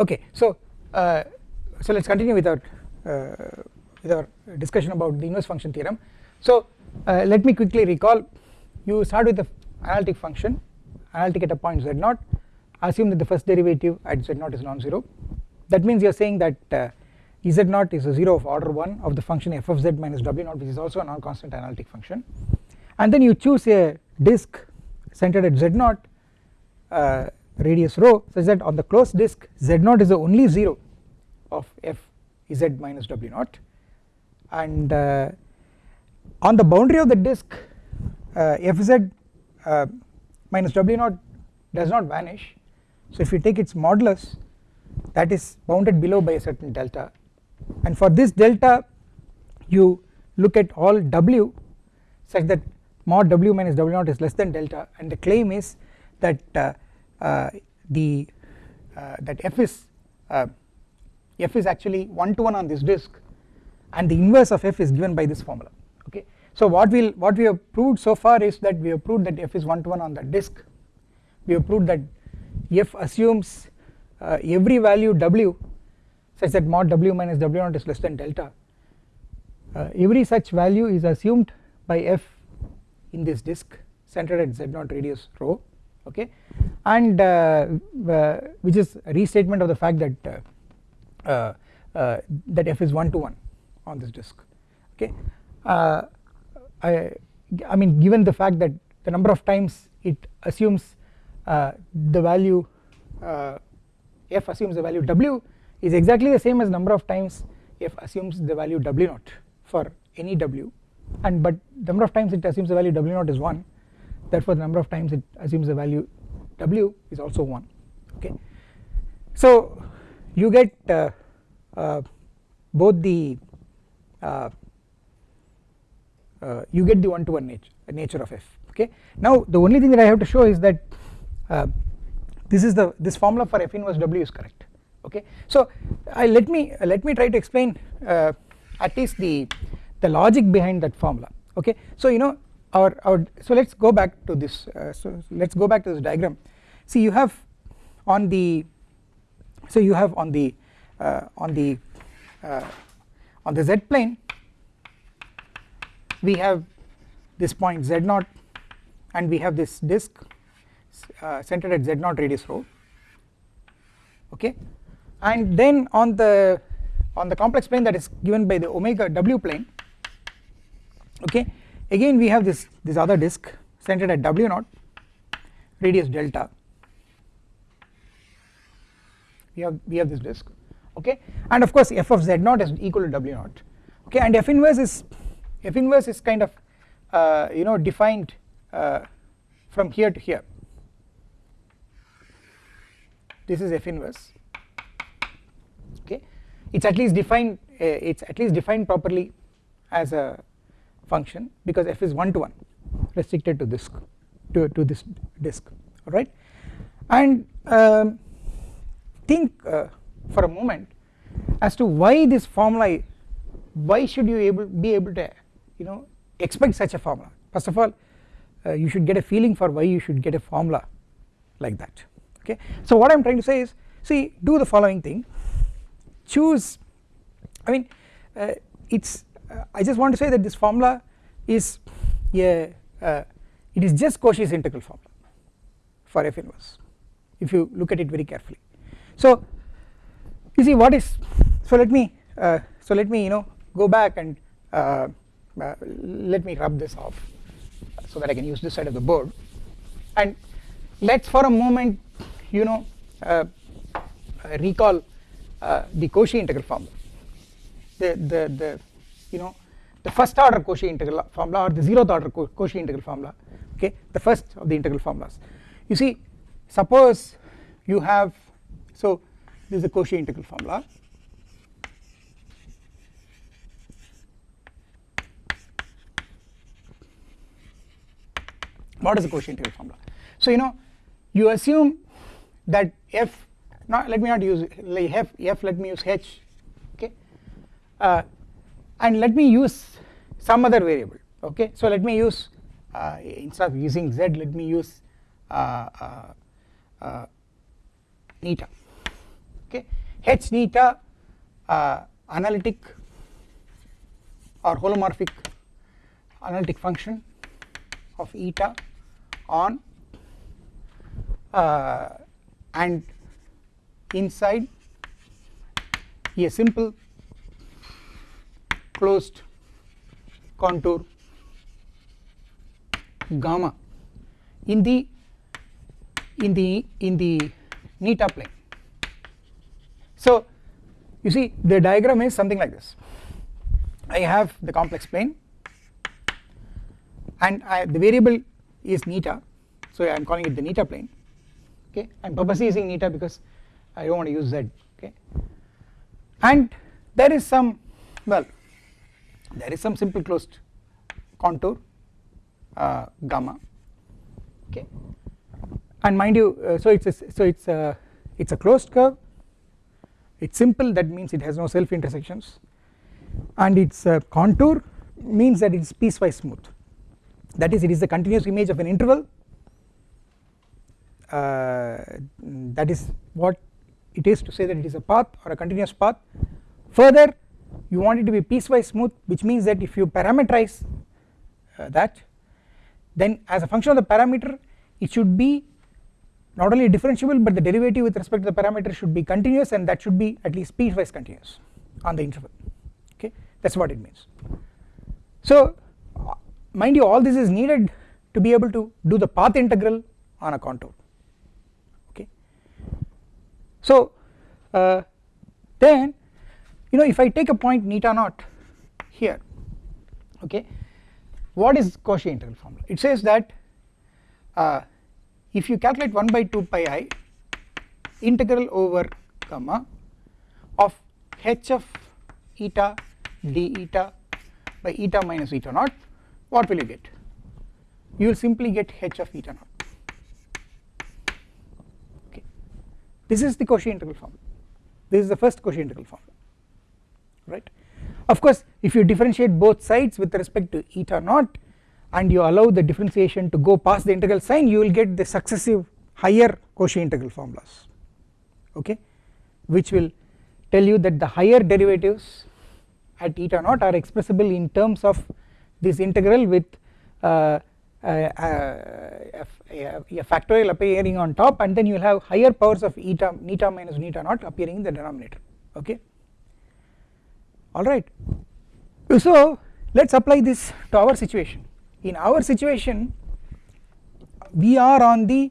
okay so uh, so let's continue with our uh, with our discussion about the inverse function theorem. So uh, let me quickly recall you start with the analytic function analytic at a point z0 assume that the first derivative at z0 is non-zero. That means you are saying that uh, z0 is a 0 of order 1 of the function f of z minus w0 which is also a non-constant analytic function. And then you choose a disk centered at z0 uh, radius rho such that on the closed disk z0 is the only 0 of f z minus w0 and uh, on the boundary of the disk uh, fz uh, minus w0 does not vanish. So if you take its modulus that is bounded below by a certain delta. And for this delta you look at all w such that mod w minus w0 is less than delta. And the claim is that uh, the uh, that f is uh, f is actually 1 to 1 on this disk and the inverse of f is given by this formula okay? So what we'll what we have proved so far is that we have proved that f is 1 to 1 on the disk. We have proved that f assumes uh, every value w such that mod w minus w0 is less than delta. Uh, every such value is assumed by f in this disk centered at z0 radius rho okay? And uh, uh, which is restatement of the fact that uh, uh, uh that f is 1 to 1 on this disk. Okay? Uh, I, I mean given the fact that the number of times it assumes the value f assumes the value w is exactly the same as number of times f assumes the value w 0 for any w. And but number of times it assumes the value w 0 is 1 therefore the number of times it assumes the value w is also 1 okay. So you get uh, uh, both the uh, uh you get the one to one nature, nature of f okay. Now the only thing that I have to show is that uh, this is the this formula for f inverse w is correct okay. So I let me let me try to explain uh, at least the the logic behind that formula okay. So you know our our so let's go back to this uh, so let's go back to this diagram. See you have on the so you have on the uh, on the uh, on the z plane we have this point z0 and we have this disk uh, centered at z0 radius rho. Okay? And then on the on the complex plane that is given by the omega w plane okay again we have this this other disk centered at w 0 radius delta. We have we have this disk okay? And of course f of z 0 is equal to w 0 okay? And f inverse is f inverse is kind of uh, you know defined uh, from here to here. This is f inverse okay? It's at least defined uh, it's at least defined properly as a function because f is 1 to 1 restricted to this to, to this disk alright and um, think uh, for a moment as to why this formula why should you able be able to you know expect such a formula? First of all uh, you should get a feeling for why you should get a formula like that okay? So what I'm trying to say is see do the following thing. Choose I mean uh, it's I just want to say that this formula is a uh, it is just Cauchy's integral formula for f inverse if you look at it very carefully. So you see what is so let me uh, so let me you know go back and uh, uh, let me rub this off so that I can use this side of the board. And let's for a moment you know uh, recall uh, the Cauchy integral formula. The the the you know the first order Cauchy integral formula or the zeroth order Cauchy integral formula okay the first of the integral formulas. You see suppose you have so this is the Cauchy integral formula. What is the Cauchy integral formula? So you know you assume that f not let me not use like f f let me use h okay uh, and let me use some other variable okay? So let me use uh, instead of using z let me use uh, uh, uh neta okay? H neta uh, analytic or holomorphic analytic function of eta on uh, and inside a simple closed contour gamma in the in the in the neta plane. So you see the diagram is something like this. I have the complex plane and I, the variable is neta. So I am calling it the neta plane. Okay? I am purposely using neta because I do not want to use z. Okay? And there is some well there is some simple closed contour uh, gamma. Okay. And mind you uh, so it's a, so it's a it's a closed curve. It's simple that means it has no self intersections and its uh, contour means that it is piecewise smooth. That is it is the continuous image of an interval. Uh, that is what it is to say that it is a path or a continuous path. Further you want it to be piecewise smooth which means that if you parameterize uh, that then as a function of the parameter it should be not only differentiable but the derivative with respect to the parameter should be continuous and that should be at least piecewise continuous on the interval okay that is what it means. So mind you all this is needed to be able to do the path integral on a contour okay. So uh, then you know if I take a point neta naught here okay what is Cauchy integral formula? It says that uh, if you calculate 1 by 2 pi i integral over gamma of h of eta d eta by eta minus eta naught what will you get? You will simply get h of eta naught. Okay. This is the Cauchy integral formula. This is the first Cauchy integral formula right? Of course if you differentiate both sides with respect to eta naught and you allow the differentiation to go past the integral sign you will get the successive higher Cauchy integral formulas okay? Which will tell you that the higher derivatives at eta naught are expressible in terms of this integral with uh, a, a, a, factorial appearing on top and then you will have higher powers of eta neta minus neta naught appearing in the denominator okay alright so let us apply this to our situation. In our situation we are on the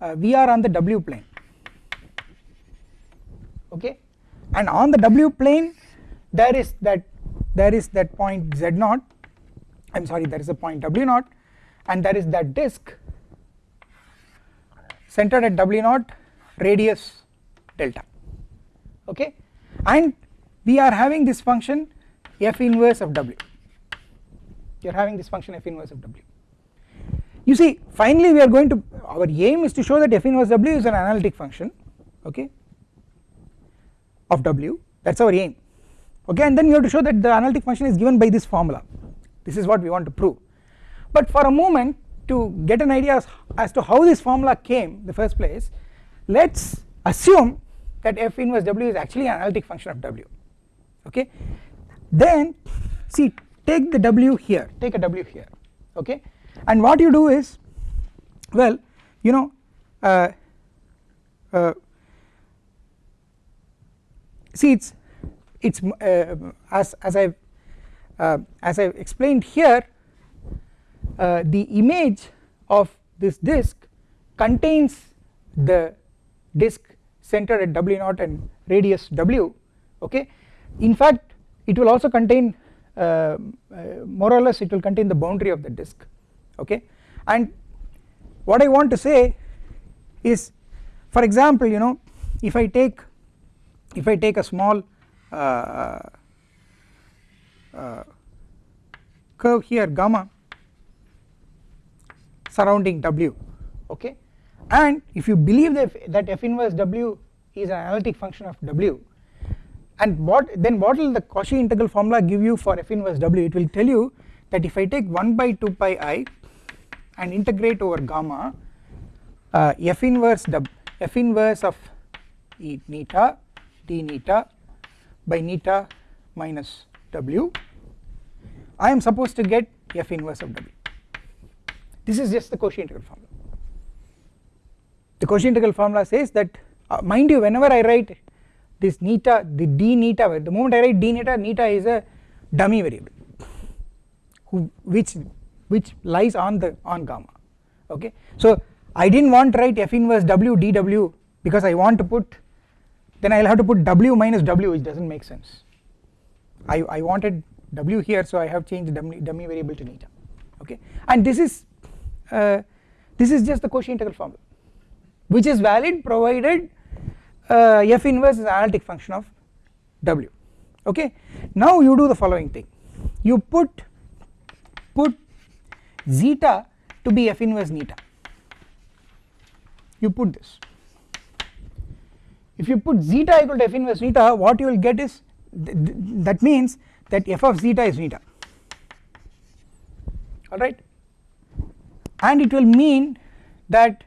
uh, we are on the w plane. Okay? And on the w plane there is that there is that point z naught. I am sorry there is a point w naught. And there is that disk centered at w naught radius delta. Okay? And we are having this function f inverse of w. You are having this function f inverse of w. You see finally we are going to our aim is to show that f inverse w is an analytic function okay of w. That is our aim. Okay and then you have to show that the analytic function is given by this formula. This is what we want to prove. But for a moment to get an idea as, as to how this formula came in the first place let us assume that f inverse w is actually an analytic function of w okay? Then see take the w here. Take a w here okay? And what you do is well you know uh, uh, see it's it's uh, as as I've uh, as I explained here uh, the image of this disk contains the disk centered at w naught and radius w okay in fact it will also contain uh, uh, more or less it will contain the boundary of the disk okay? And what I want to say is for example you know if I take if I take a small uh, uh, curve here gamma surrounding w okay? And if you believe that, that f inverse w is an analytic function of w and what then what will the Cauchy integral formula give you for f inverse w it will tell you that if I take 1 by 2 pi i and integrate over gamma uh, f inverse w f inverse of e neta d neta by neta minus w I am supposed to get f inverse of w. This is just the Cauchy integral formula. The Cauchy integral formula says that uh, mind you whenever I write this neta the d neta the moment I write d neta neta is a dummy variable who which which lies on the on gamma okay? So I didn't want to write f inverse w dw because I want to put then I will have to put w minus w which does not make sense. I, I wanted w here so I have changed dummy, dummy variable to neta okay? And this is uh, this is just the Cauchy integral formula which is valid provided f inverse is an analytic function of w. Okay? Now you do the following thing. You put put zeta to be f inverse neta you put this. If you put zeta equal to f inverse neta what you will get is th th that means that f of zeta is neta alright? And it will mean that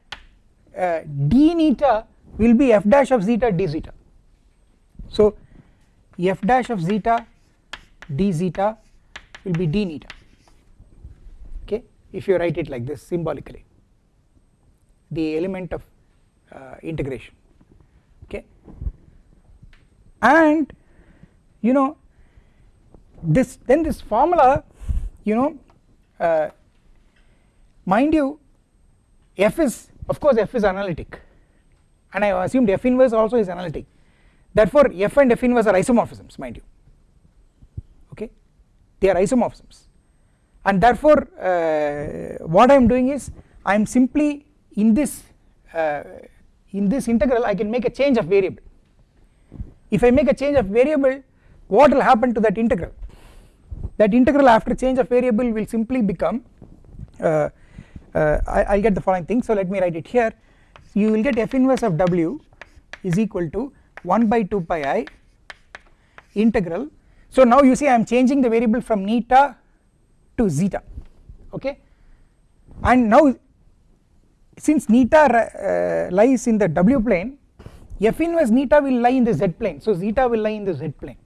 uh, d neta will be f dash of zeta d zeta. So f dash of zeta d zeta will be d neta. Okay? If you write it like this symbolically the element of uh, integration. Okay? And you know this then this formula you know uh, mind you f is of course f is analytic and I have assumed f inverse also is analytic. Therefore f and f inverse are isomorphisms mind you. Okay? They are isomorphisms. And therefore uh, what I am doing is I am simply in this uh, in this integral I can make a change of variable. If I make a change of variable what will happen to that integral? That integral after change of variable will simply become uh, uh, I will get the following thing. So let me write it here you will get f inverse of w is equal to 1 by 2 pi i integral. So now you see I am changing the variable from neta to zeta okay? And now since neta uh, lies in the w plane f inverse neta will lie in the z plane. So zeta will lie in the z plane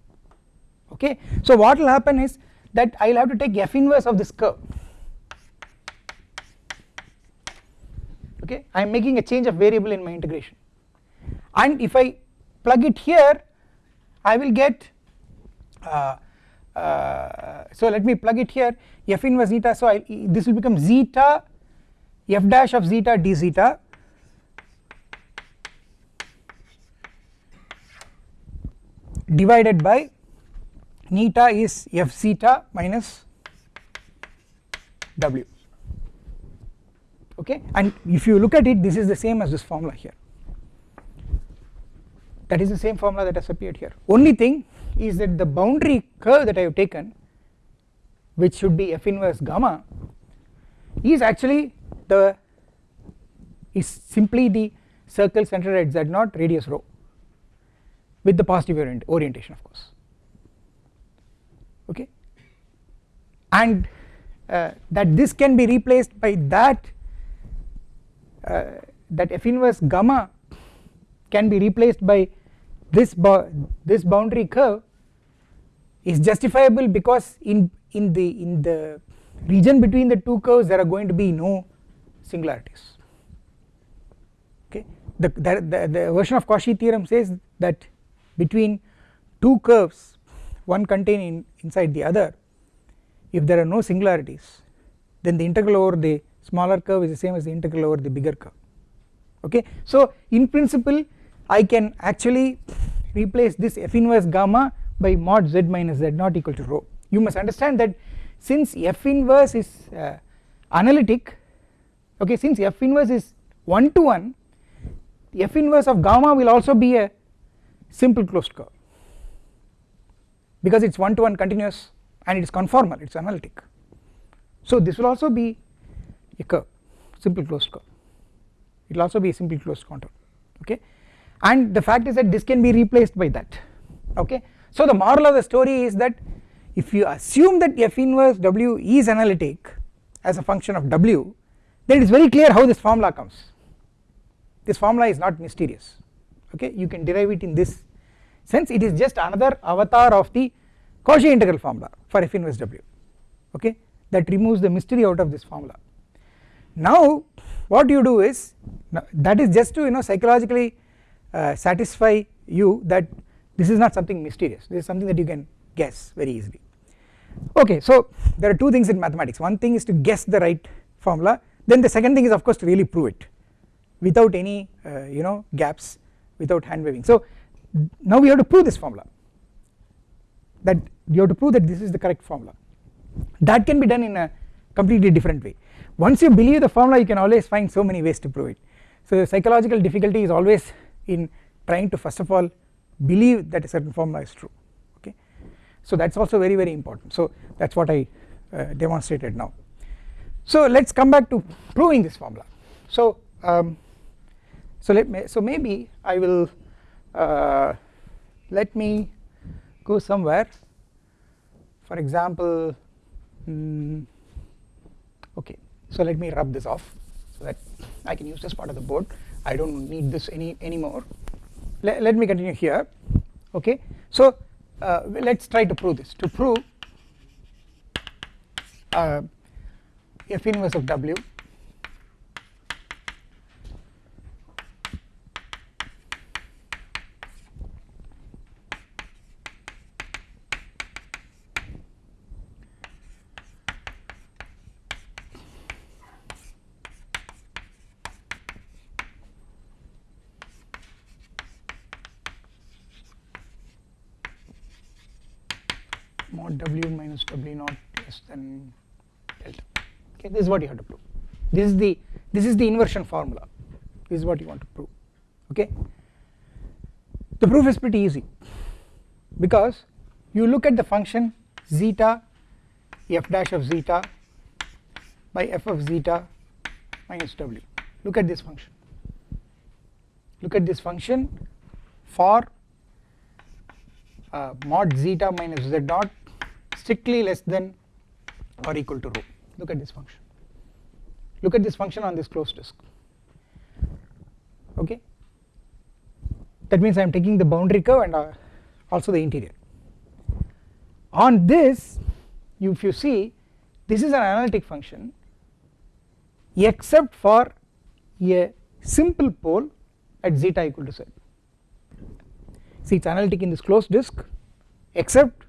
okay? So what will happen is that I will have to take f inverse of this curve okay? I am making a change of variable in my integration. And if I plug it here I will get uh, uh, so let me plug it here f inverse zeta so I, this will become zeta f dash of zeta d zeta. Divided by neta is f zeta minus w okay? And if you look at it this is the same as this formula here. That is the same formula that has appeared here. Only thing is that the boundary curve that I have taken which should be f inverse gamma is actually the is simply the circle centered at z0 radius rho with the positive orient orientation of course. Okay? And uh, that this can be replaced by that Uh, that f inverse gamma can be replaced by this this boundary curve is justifiable because in in the in the region between the two curves there are going to be no singularities. Okay? The, the, the, the version of Cauchy theorem says that between two curves one contained inside the other if there are no singularities then the integral over the smaller curve is the same as the integral over the bigger curve. Okay? So in principle I can actually replace this f inverse gamma by mod z minus z naught equal to rho. You must understand that since f inverse is uh, analytic okay since f inverse is 1 to 1 f inverse of gamma will also be a simple closed curve. Because it is 1 to 1 continuous and it is conformal it is analytic. So this will also be a curve simple closed curve it will also be a simple closed contour okay? And the fact is that this can be replaced by that okay? So the moral of the story is that if you assume that f inverse w is analytic as a function of w then it is very clear how this formula comes. This formula is not mysterious okay? You can derive it in this sense. It is just another avatar of the Cauchy integral formula for f inverse w okay? That removes the mystery out of this formula now what you do is that is just to you know psychologically uh, satisfy you that this is not something mysterious. This is something that you can guess very easily. Okay so there are two things in mathematics. One thing is to guess the right formula. Then the second thing is of course to really prove it without any uh, you know gaps without hand waving. So now we have to prove this formula. That you have to prove that this is the correct formula. That can be done in a completely different way once you believe the formula you can always find so many ways to prove it. So the psychological difficulty is always in trying to first of all believe that a certain formula is true okay? So that is also very very important. So that is what I uh, demonstrated now. So let us come back to proving this formula. So um, so let me so maybe I will uh, let me go somewhere. For example mm, so let me rub this off so that I can use this part of the board. I do not need this any anymore. Let, let me continue here. Okay? So uh, let us try to prove this. To prove uh, f inverse of w mod w minus w naught less than delta okay this is what you have to prove. This is the this is the inversion formula. This is what you want to prove. Okay? The proof is pretty easy. Because you look at the function zeta f dash of zeta by f of zeta minus w. Look at this function. Look at this function for uh, mod zeta minus z dot strictly less than or equal to rho. Look at this function look at this function on this closed disk. Okay? That means I am taking the boundary curve and uh, also the interior. On this you, if you see this is an analytic function except for a simple pole at zeta equal to z. See it is analytic in this closed disk except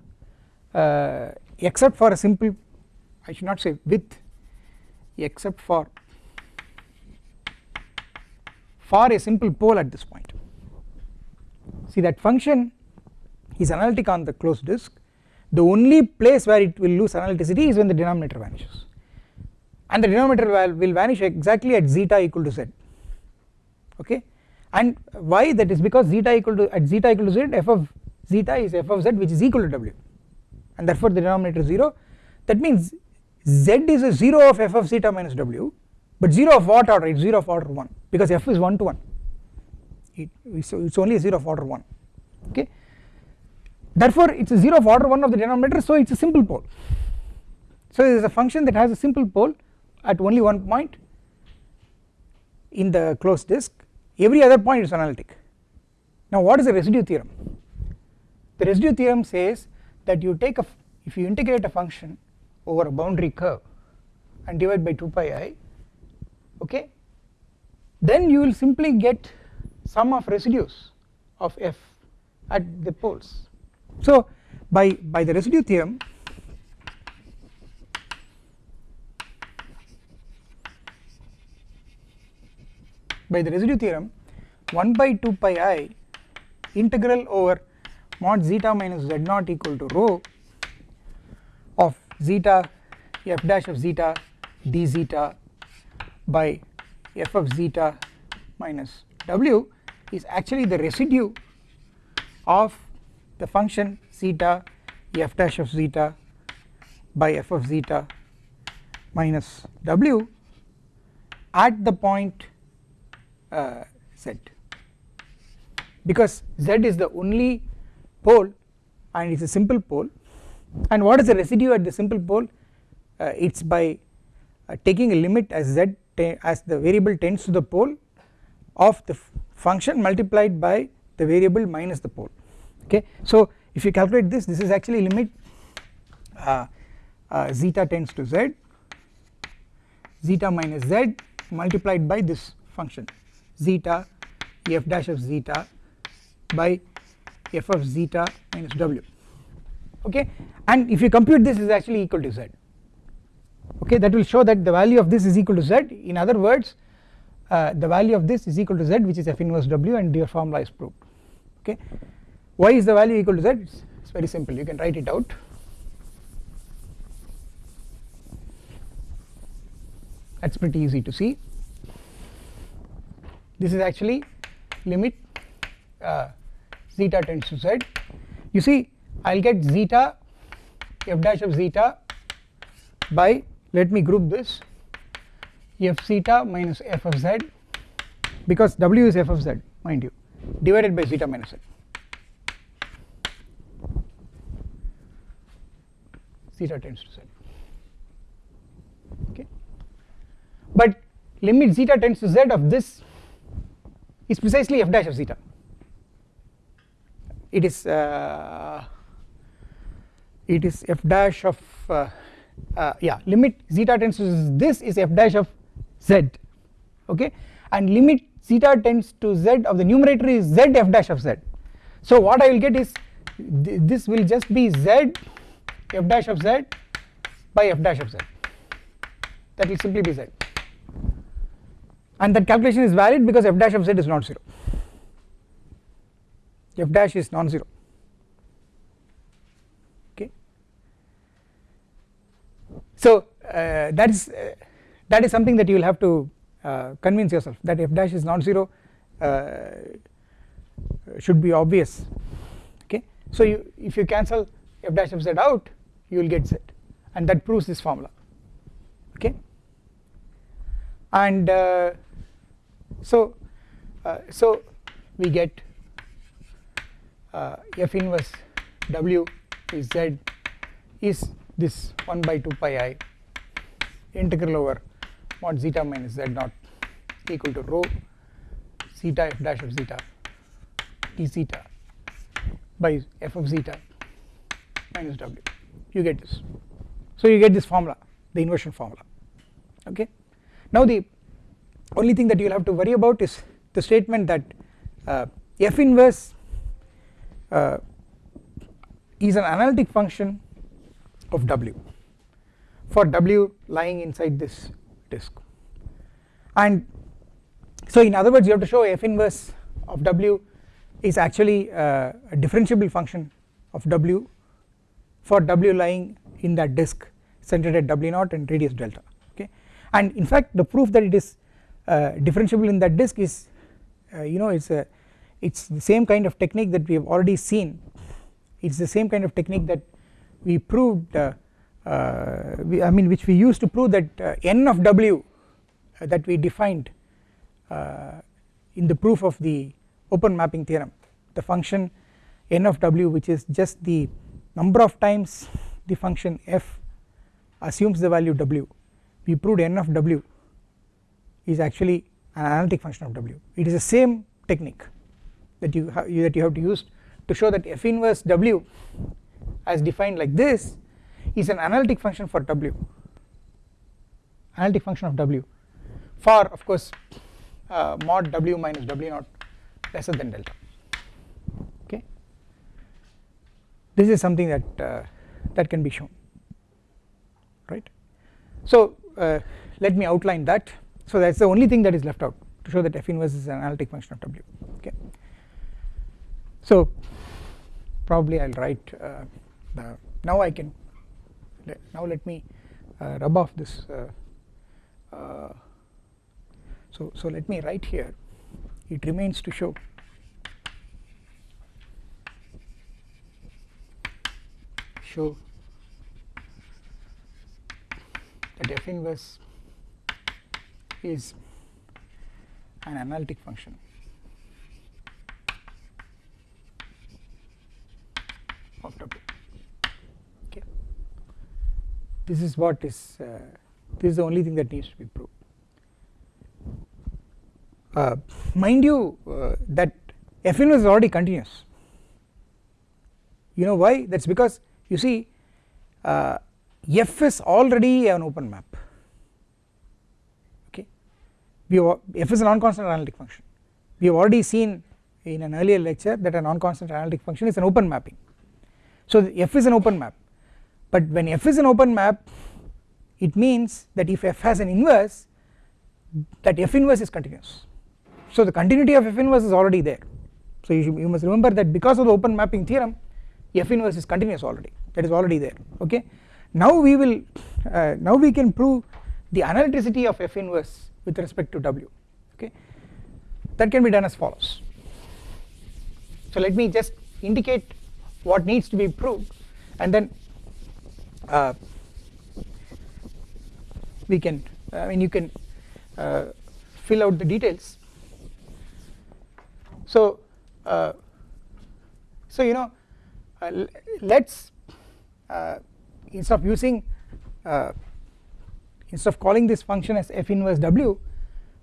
uh, except for a simple I should not say with except for for a simple pole at this point. See that function is analytic on the closed disk. The only place where it will lose analyticity is when the denominator vanishes. And the denominator will vanish exactly at zeta equal to z. Okay? And why? That is because zeta equal to at zeta equal to z f of zeta is f of z which is equal to w. And therefore the denominator is 0 that means z is a 0 of f of zeta minus w but 0 of what order? It is 0 of order 1 because f is 1 to 1 it, so it is only a 0 of order 1 okay? Therefore it is a 0 of order 1 of the denominator so it is a simple pole. So it is a function that has a simple pole at only one point in the closed disk. Every other point is analytic. Now what is the residue theorem? The residue theorem says that you take a if you integrate a function over a boundary curve and divide by 2 pi i okay? Then you will simply get sum of residues of f at the poles. So by by the residue theorem by the residue theorem 1 by 2 pi i integral over mod zeta minus z naught equal to rho zeta f dash of zeta d zeta by f of zeta minus w is actually the residue of the function zeta f dash of zeta by f of zeta minus w at the point uh, z. Because z is the only pole and it is a simple pole and what is the residue at the simple pole? Uh, it is by uh, taking a limit as z as the variable tends to the pole of the function multiplied by the variable minus the pole. Okay. So if you calculate this this is actually limit uh, uh, zeta tends to z zeta minus z multiplied by this function zeta f dash of zeta by f of zeta minus w okay? And if you compute this is actually equal to z. Okay? That will show that the value of this is equal to z. In other words uh, the value of this is equal to z which is f inverse w and your formula is proved. Okay? Why is the value equal to z? It's, very simple. You can write it out. That's pretty easy to see. This is actually limit uh, zeta tends to z. You see I'll get zeta f dash of zeta by let me group this f zeta minus f of z because w is f of z mind you divided by zeta minus z zeta tends to z. Okay. But limit zeta tends to z of this is precisely f dash of zeta. It is uh, it is f dash of uh, uh, yeah limit zeta tends to this is f dash of z okay? And limit zeta tends to z of the numerator is z f dash of z. So what I will get is th this will just be z f dash of z by f dash of z. That will simply be z. And that calculation is valid because f dash of z is not 0 f dash is non-zero okay so uh, that is uh, that is something that you will have to uh, convince yourself that f dash is non-zero uh, should be obvious. Okay? So you if you cancel f dash of z out you will get z. And that proves this formula. Okay? And uh, so uh, so we get f inverse w is z is this 1 by 2 pi i integral over mod zeta minus z naught equal to rho zeta f dash of zeta d zeta by f of zeta minus w. You get this. So you get this formula the inversion formula. Okay? Now the only thing that you will have to worry about is the statement that uh, f inverse uh, is an analytic function of w. For w lying inside this disk. And so in other words you have to show f inverse of w is actually uh, a differentiable function of w for w lying in that disk centered at w naught and radius delta okay? And in fact the proof that it is uh, differentiable in that disk is uh, you know it's a it's the same kind of technique that we have already seen. It's the same kind of technique that we proved uh, uh, we, I mean which we used to prove that uh, n of w that we defined in the proof of the open mapping theorem. The function n of w which is just the number of times the function f assumes the value w. We proved n of w is actually an analytic function of w. It is the same technique that you that you have to use to show that f inverse w as defined like this is an analytic function for w analytic function of w for of course uh, mod w minus w naught lesser than delta okay. This is something that uh, that can be shown right. So uh, let me outline that. So that is the only thing that is left out to show that f inverse is an analytic function of w okay. So probably I will write uh, now I can now let me uh, rub off this uh, uh, so so let me write here. It remains to show. Show that f inverse is an analytic function of W. this is what is uh, this is the only thing that needs to be proved. Uh, mind you uh, that f is already continuous. You know why? That is because you see uh, f is already an open map. Okay? We f is a non-constant analytic function. We have already seen in an earlier lecture that a non-constant analytic function is an open mapping. So f is an open map but when f is an open map it means that if f has an inverse that f inverse is continuous. So the continuity of f inverse is already there. So you, you must remember that because of the open mapping theorem f inverse is continuous already. That is already there okay? Now we will uh, now we can prove the analyticity of f inverse with respect to w okay? That can be done as follows. So let me just indicate what needs to be proved and then uh, we can I mean you can uh, fill out the details. So uh, so you know uh, let's uh, instead of using uh, instead of calling this function as f inverse w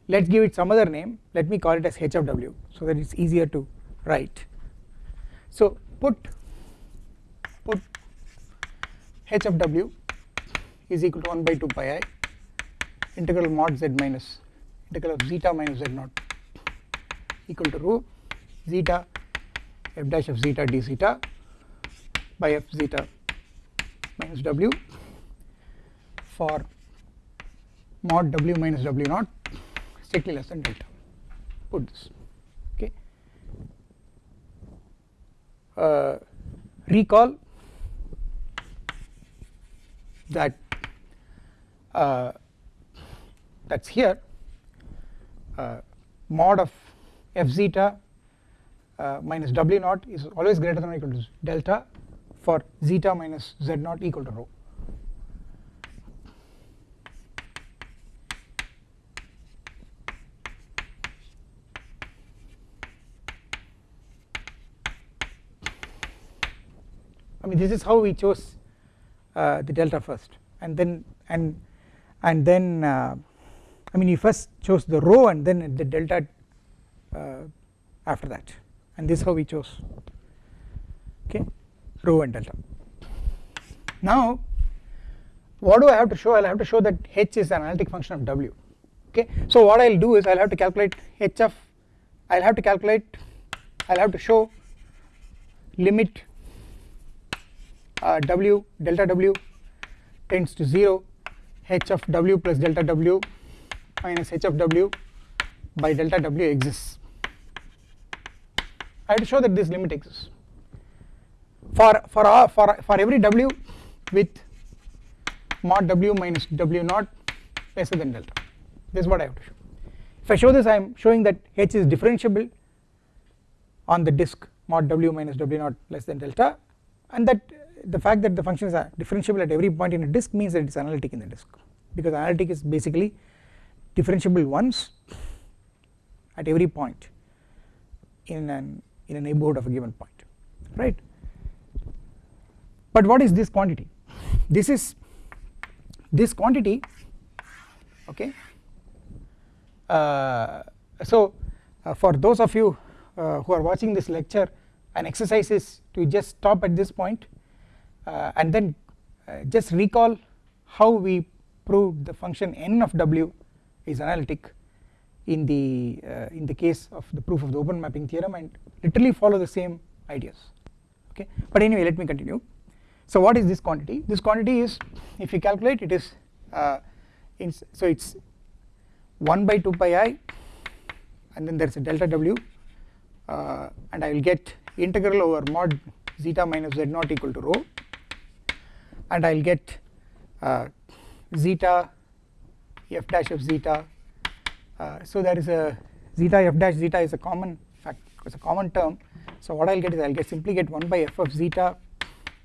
let's give it some other name. Let me call it as h of w so that it's easier to write. So put put h of w is equal to 1 by 2 pi i integral mod z minus integral of zeta minus z naught equal to rho zeta f dash of zeta d zeta by f zeta minus w for mod w minus w naught strictly less than delta. Put this okay. Uh, recall that uh, that's here uh, mod of f zeta uh, minus w naught is always greater than or equal to delta for zeta minus z naught equal to rho. I mean this is how we chose the delta first. And then and and then uh, I mean you first chose the rho and then the delta uh, after that. And this is how we chose. Okay? Rho and delta. Now what do I have to show? I will have to show that h is an analytic function of w. Okay? So what I will do is I will have to calculate h of I will have to calculate I will have to show limit uh, w delta w tends to 0 h of w plus delta w minus h of w by delta w exists. I have to show that this limit exists. For for all, for for every w with mod w minus w naught lesser than delta. This is what I have to show. If I show this I am showing that h is differentiable on the disk mod w minus w naught less than delta and that the fact that the functions are differentiable at every point in a disk means that it is analytic in the disk. Because analytic is basically differentiable once at every point in an in a neighborhood of a given point right? But what is this quantity? This is this quantity okay? Uh, so uh, for those of you uh, who are watching this lecture an exercise is to just stop at this point and then uh, just recall how we proved the function n of w is analytic in the uh, in the case of the proof of the open mapping theorem and literally follow the same ideas. Okay? But anyway let me continue. So what is this quantity? This quantity is if you calculate it is uh, in so it's 1 by 2 pi i and then there is a delta w uh, and I will get integral over mod zeta minus z naught equal to rho and I will get uh, zeta f dash of zeta. Uh, so there is a zeta f dash zeta is a common fact it's a common term. So what I will get is I will get simply get 1 by f of zeta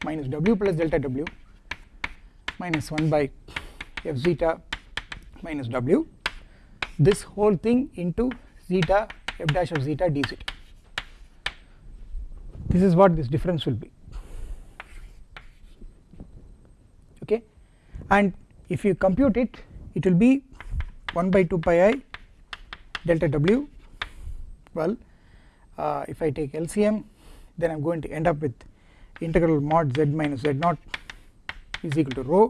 minus w plus delta w minus 1 by f zeta minus w. This whole thing into zeta f dash of zeta d zeta this is what this difference will be okay and if you compute it it will be 1 by 2 pi i delta w. Well uh, if I take LCM then I am going to end up with integral mod z minus z naught is equal to rho.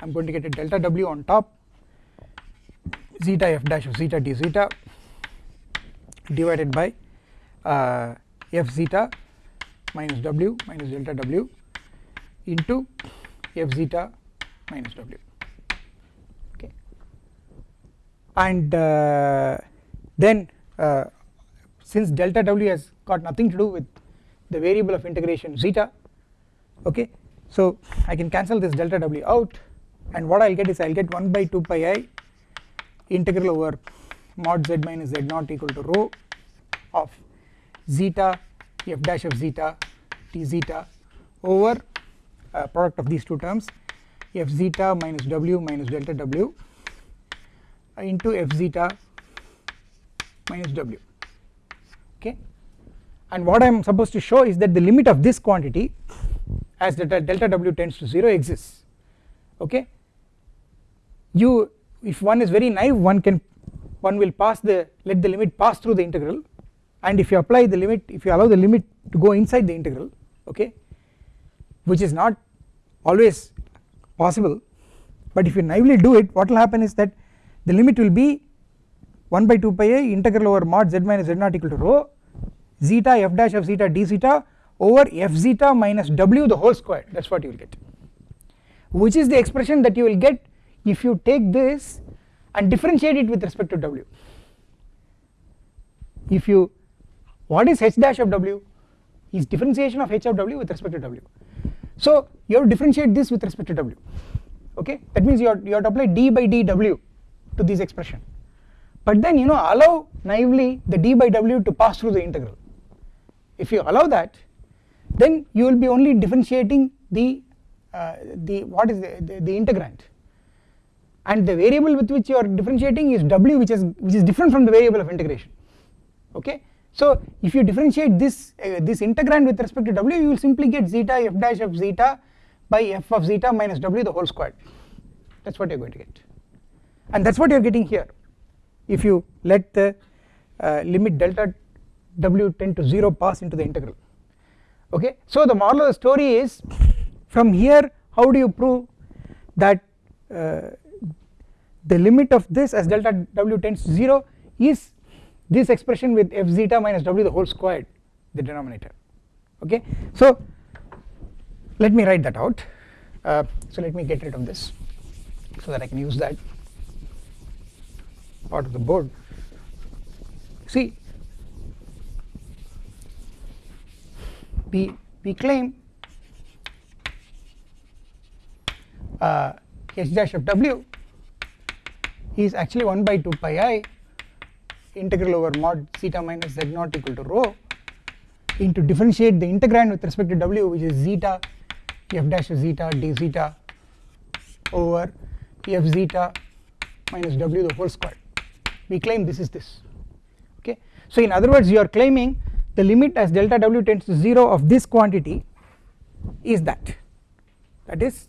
I am going to get a delta w on top zeta f dash of zeta d zeta divided by uh, f zeta minus w minus delta w into f zeta minus w. Okay. And uh, then uh, since delta w has got nothing to do with the variable of integration zeta okay so I can cancel this delta w out and what I will get is I will get 1 by 2 pi i integral over mod z minus z naught equal to rho of zeta f dash of zeta d zeta over uh, product of these two terms f zeta minus w minus delta w into f zeta minus w. Okay? And what I am supposed to show is that the limit of this quantity as delta, delta w tends to 0 exists. Okay? You if one is very naive one can one will pass the let the limit pass through the integral. And if you apply the limit if you allow the limit to go inside the integral okay which is not always possible. But if you naively do it what will happen is that the limit will be 1 by 2 pi a integral over mod z minus z naught equal to rho zeta f dash of zeta d zeta over f zeta minus w the whole square. That is what you will get. Which is the expression that you will get if you take this and differentiate it with respect to w. If you what is h dash of w? Is differentiation of h of w with respect to w so you have to differentiate this with respect to w. Okay? That means you have, you have to apply d by dw to this expression. But then you know allow naively the d by w to pass through the integral. If you allow that then you will be only differentiating the uh, the what is the, the, the integrand. And the variable with which you are differentiating is w which is which is different from the variable of integration. Okay so if you differentiate this uh, this integrand with respect to w you will simply get zeta f dash of zeta by f of zeta minus w the whole squared. That is what you are going to get. And that is what you are getting here. If you let the uh, limit delta w tend to 0 pass into the integral. Okay? So the moral of the story is from here how do you prove that uh, the limit of this as delta w tends to 0 is this expression with f zeta minus w the whole squared the denominator. Okay? So let me write that out. Uh, so let me get rid of this so that I can use that part of the board. See we we claim uh, h dash of w is actually 1 by 2 pi i integral over mod zeta minus z naught equal to rho into differentiate the integrand with respect to w which is zeta f dash zeta d zeta over f zeta minus w the whole square. We claim this is this okay? So in other words you are claiming the limit as delta w tends to 0 of this quantity is that. That is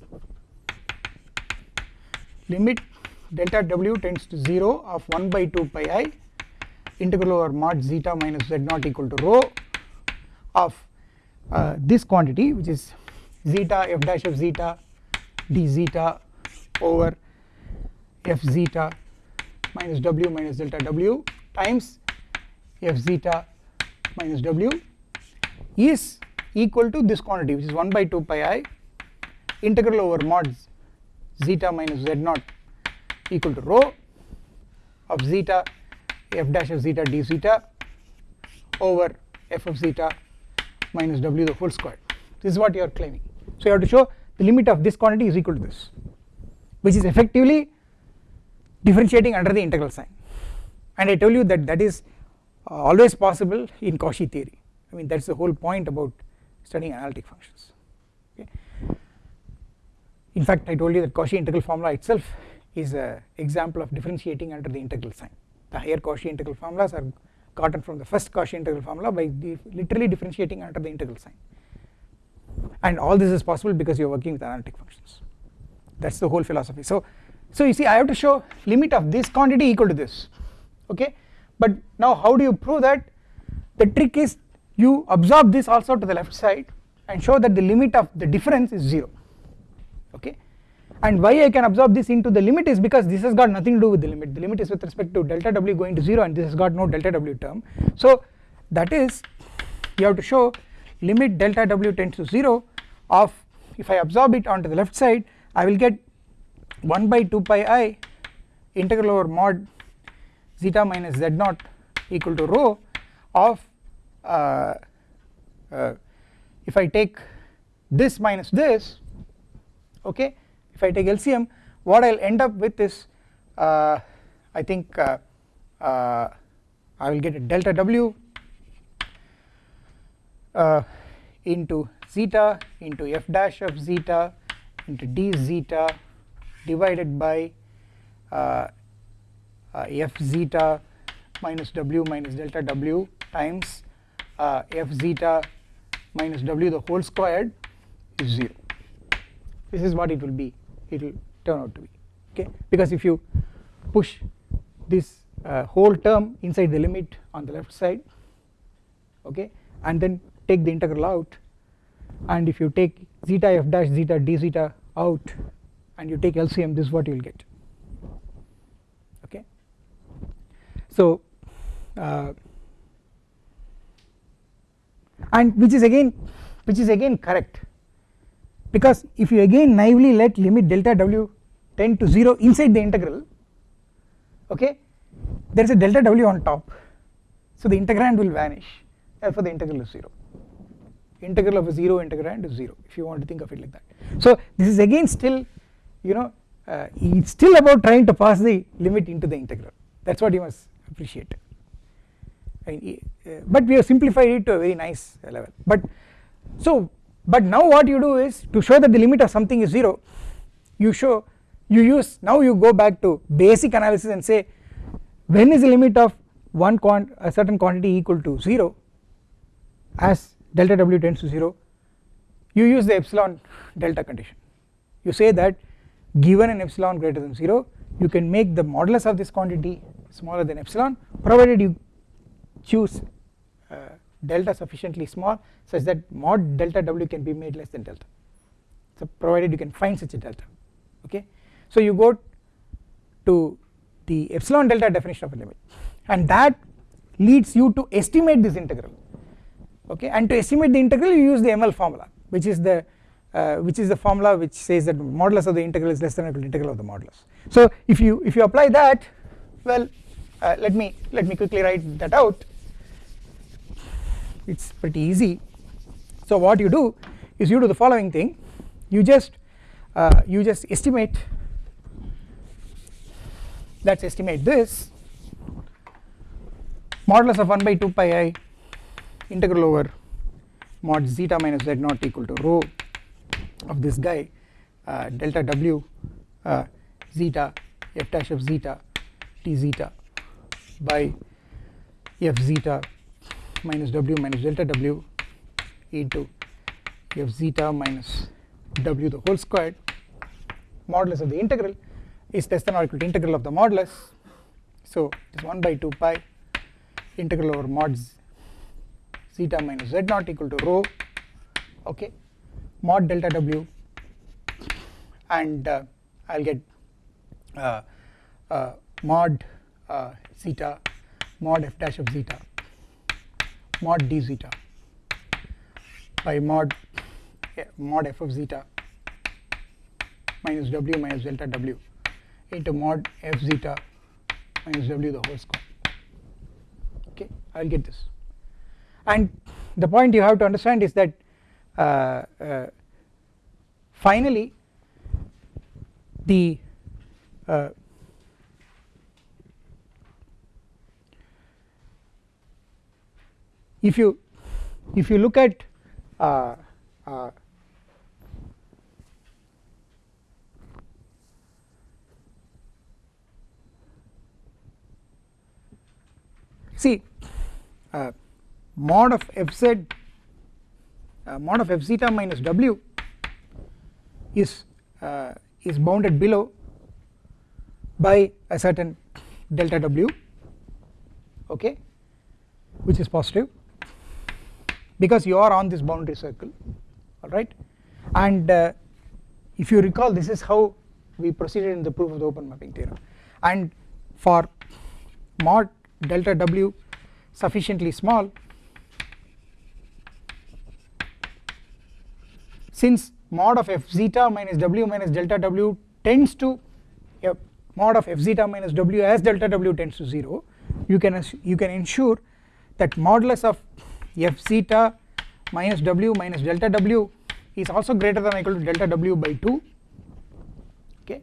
limit delta w tends to 0 of 1 by 2 pi i integral over mod zeta minus z naught equal to rho of uh, this quantity which is zeta f dash of zeta d zeta over f zeta minus w minus delta w times f zeta minus w is equal to this quantity which is 1 by 2 pi i integral over mod zeta minus z naught equal to rho of zeta f dash of zeta d zeta over f of zeta minus w the whole square. This is what you are claiming. So you have to show the limit of this quantity is equal to this which is effectively differentiating under the integral sign. And I told you that that is uh, always possible in Cauchy theory. I mean that is the whole point about studying analytic functions. Okay. In fact I told you that Cauchy integral formula itself is a example of differentiating under the integral sign the higher Cauchy integral formulas are gotten from the first Cauchy integral formula by literally differentiating under the integral sign. And all this is possible because you are working with analytic functions. That is the whole philosophy. So so you see I have to show limit of this quantity equal to this. Okay? But now how do you prove that? The trick is you absorb this also to the left side and show that the limit of the difference is 0 okay and why I can absorb this into the limit is because this has got nothing to do with the limit. The limit is with respect to delta w going to 0 and this has got no delta w term. So that is you have to show limit delta w tends to 0 of if I absorb it onto the left side I will get 1 by 2 pi i integral over mod zeta minus z naught equal to rho of uh, uh, if I take this minus this okay if I take LCM what I will end up with is uh, I think uh, uh, I will get a delta W uh, into zeta into f dash of zeta into d zeta divided by uh, uh, f zeta minus w minus delta w times f zeta minus w the whole squared is 0 this is what it will be it will turn out to be okay? Because if you push this uh, whole term inside the limit on the left side okay and then take the integral out and if you take zeta f dash zeta d zeta out and you take LCM this is what you will get okay? So uh, and which is again which is again correct because if you again naively let limit delta w tend to 0 inside the integral okay there is a delta w on top. So the integrand will vanish. Therefore the integral is 0 integral of a 0 integrand is 0 if you want to think of it like that. So this is again still you know uh, it's still about trying to pass the limit into the integral. That is what you must appreciate. I mean, uh, but we have simplified it to a very nice level. But so but now what you do is to show that the limit of something is 0 you show you use now you go back to basic analysis and say when is the limit of one quant a certain quantity equal to 0 as delta w tends to 0 you use the epsilon delta condition. You say that given an epsilon greater than 0 you can make the modulus of this quantity smaller than epsilon provided you choose uh, delta sufficiently small such that mod delta w can be made less than delta. So provided you can find such a delta okay? So you go to the epsilon delta definition of a limit and that leads you to estimate this integral okay? And to estimate the integral you use the ML formula which is the uh, which is the formula which says that modulus of the integral is less than or equal to integral of the modulus. So if you if you apply that well uh, let me let me quickly write that out it is pretty easy. So what you do is you do the following thing. You just uh, you just estimate let us estimate this modulus of 1 by 2 pi i integral over mod zeta minus z naught equal to rho of this guy uh, delta w uh, zeta f dash of zeta d zeta by f zeta minus w minus delta w into f zeta minus w the whole squared. Modulus of the integral is less than or equal to integral of the modulus. So it is 1 by 2 pi integral over mod zeta minus z naught equal to rho okay mod delta w. And uh, I'll get uh, uh, mod uh, zeta mod f dash of zeta mod d zeta by mod mod f of zeta minus w minus delta w into mod f zeta minus w the whole square. Okay I will get this. And the point you have to understand is that uh, uh, finally the uh, if you if you look at uh, uh, see uh, mod of fz uh, mod of f zeta minus w is uh, is bounded below by a certain delta w okay which is positive because you are on this boundary circle alright? And uh, if you recall this is how we proceeded in the proof of the open mapping theorem. And for mod delta w sufficiently small since mod of f zeta minus w minus delta w tends to yeah, mod of f zeta minus w as delta w tends to 0 you can you can ensure that modulus of f zeta minus w minus delta w is also greater than or equal to delta w by 2 okay?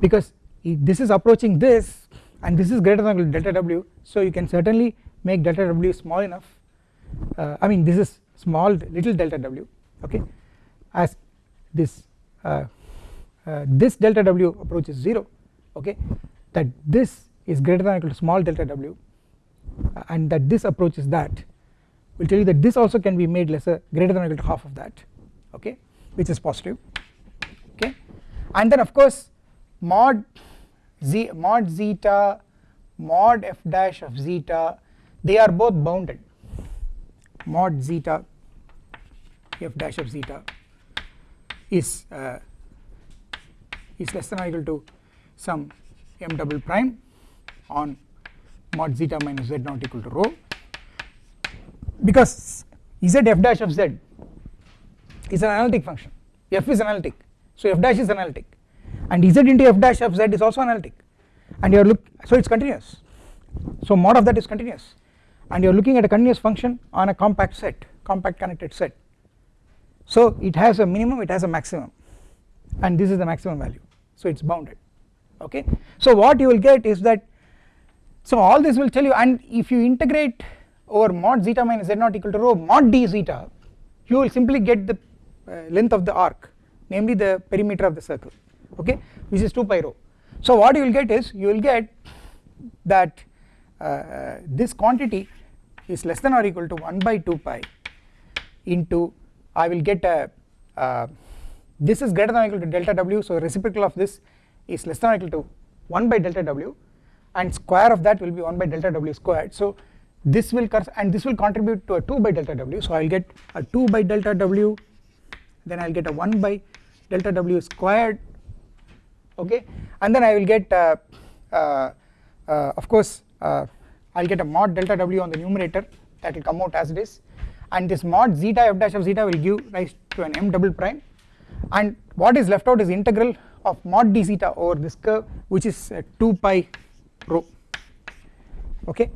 Because this is approaching this and this is greater than or equal to delta w so you can certainly make delta w small enough. Uh, I mean this is small little delta w. Okay? As this uh, uh, this delta w approaches 0 okay? That this is greater than or equal to small delta w uh, and that this approaches that will tell you that this also can be made lesser greater than or equal to half of that okay which is positive okay. And then of course mod z mod zeta mod f dash of zeta they are both bounded. Mod zeta f dash of zeta is uh, is less than or equal to some m double prime on mod zeta minus z naught equal to rho because z f dash of z is an analytic function. F is analytic. So f dash is analytic. And z into f dash of z is also analytic. And you are look so it is continuous. So mod of that is continuous. And you are looking at a continuous function on a compact set compact connected set. So it has a minimum it has a maximum. And this is the maximum value. So it is bounded. Okay? So what you will get is that so all this will tell you and if you integrate over mod zeta minus z naught equal to rho mod d zeta you will simply get the uh, length of the arc namely the perimeter of the circle okay which is 2 pi rho. So what you will get is you will get that uh, this quantity is less than or equal to 1 by 2 pi into I will get a uh, this is greater than or equal to delta w so reciprocal of this is less than or equal to 1 by delta w and square of that will be 1 by delta w squared. So this will and this will contribute to a 2 by delta w. So I will get a 2 by delta w then I will get a 1 by delta w squared okay? And then I will get uh, uh, uh, of course uh, I will get a mod delta w on the numerator. That will come out as it is. And this mod zeta f dash of zeta will give rise to an m double prime. And what is left out is integral of mod d zeta over this curve which is uh, 2 pi rho okay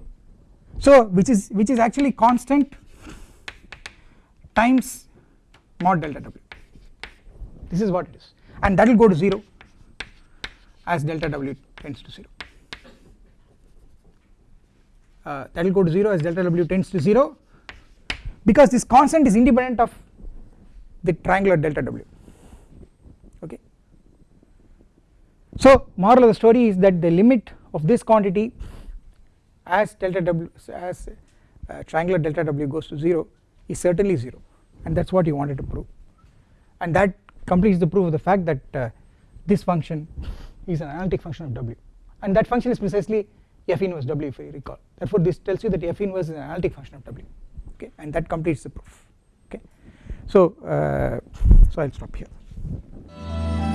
so which is which is actually constant times mod delta w. This is what it is. And that will go to 0 as delta w tends to 0 uh, that will go to 0 as delta w tends to 0 because this constant is independent of the triangular delta w. Okay? So moral of the story is that the limit of this quantity as delta w as uh, triangular delta w goes to 0 is certainly 0 and that is what you wanted to prove. And that completes the proof of the fact that uh, this function is an analytic function of w. And that function is precisely f inverse w if you recall. Therefore this tells you that f inverse is an analytic function of w. Okay? And that completes the proof. Okay? So uh, so I will stop here